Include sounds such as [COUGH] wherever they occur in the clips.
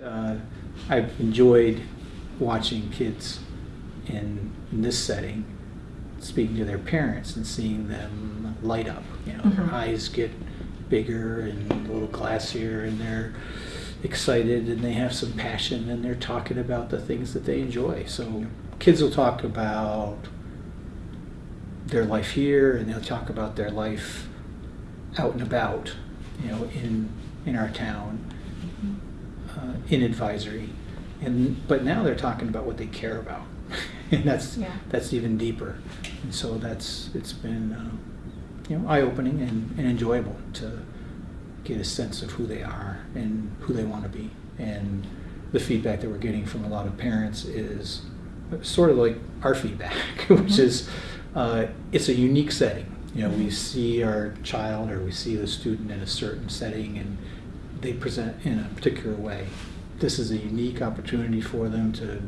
Uh, I've enjoyed watching kids in, in this setting, speaking to their parents and seeing them light up. You know, their Mhm. eyes get bigger and a little glassier, and they're excited and they have some passion and they're talking about the things that they enjoy. So kids will talk about their life here, and they'll talk about their life out and about. You know, in in our town in advisory, and but now they're talking about what they care about, [LAUGHS] and that's Yeah. that's even deeper. And so that's it's been uh, you know eye opening and, and enjoyable to get a sense of who they are and who they want to be. And the feedback that we're getting from a lot of parents is sort of like our feedback, [LAUGHS] which Mhm. is uh, it's a unique setting. You know, we see our child or we see the student in a certain setting and they present in a particular way. This is a unique opportunity for them to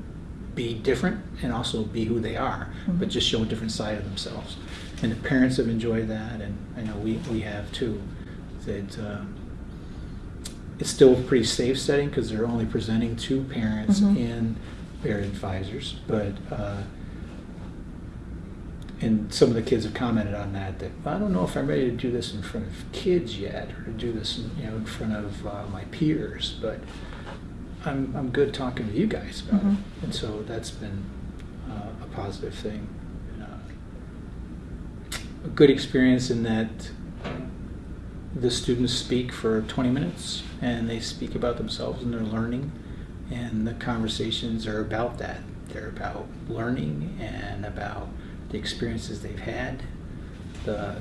be different and also be who they are, but Mhm. just show a different side of themselves. And the parents have enjoyed that, and I know we, we have too. That um, it's still a pretty safe setting because they're only presenting to parents Mhm. and their advisors, but uh, and some of the kids have commented on that that I don't know if I'm ready to do this in front of kids yet or to do this in, you know in front of uh, my peers, but I'm I'm good talking to you guys about Mhm. it, and so that's been uh, a positive thing. Uh, a good experience in that the students speak for 20 minutes and they speak about themselves and their learning. And the conversations are about that. They're about learning and about the experiences they've had the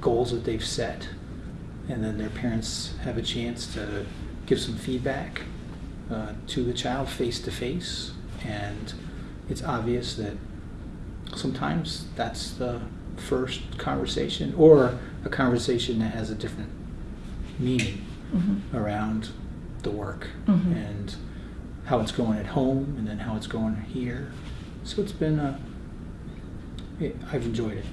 goals that they've set. And then their parents have a chance to give some feedback uh, to the child face to face and it's obvious that sometimes that's the first conversation or a conversation that has a different meaning Mhm. around the work Mhm. and how it's going at home and then how it's going here. So it's been, uh, it, I've enjoyed it.